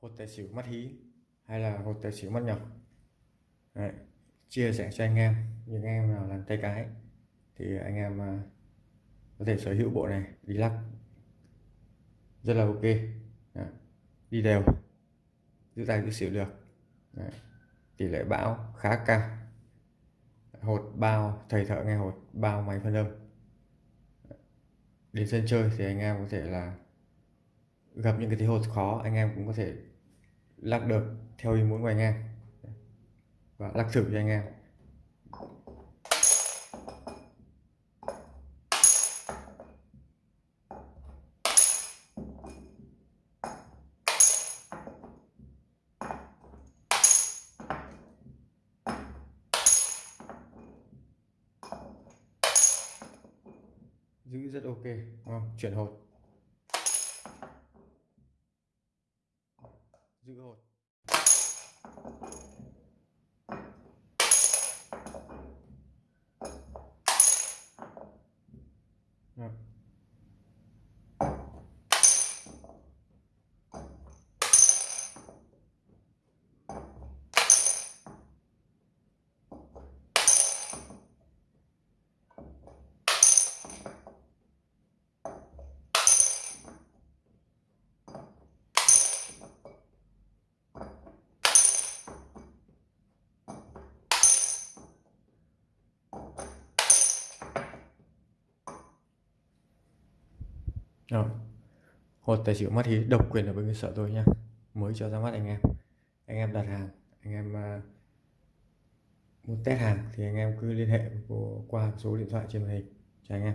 hột tài xỉu mắt hí hay là hột tài xỉu mắt nhỏ Đấy. chia sẻ cho anh em, những anh em nào làm tay cái thì anh em à, có thể sở hữu bộ này, đi lắc rất là ok Đấy. đi đều, giữ tay giữ xỉu được Đấy. tỷ lệ bão khá cao hột bao, thầy thợ nghe hột bao máy phân âm đến sân chơi thì anh em có thể là gặp những cái thế hột khó, anh em cũng có thể lắc được theo ý muốn của anh em. Và lắc thử cho anh em. Giữ rất ok, đúng không? chuyển hột. Giữ hột Yeah. Rồi. Hột tài xỉu mắt hí độc quyền ở bên cơ sở tôi nha. Mới cho ra mắt anh em. Anh em đặt hàng, anh em uh, muốn test hàng thì anh em cứ liên hệ qua số điện thoại trên màn hình cho anh em.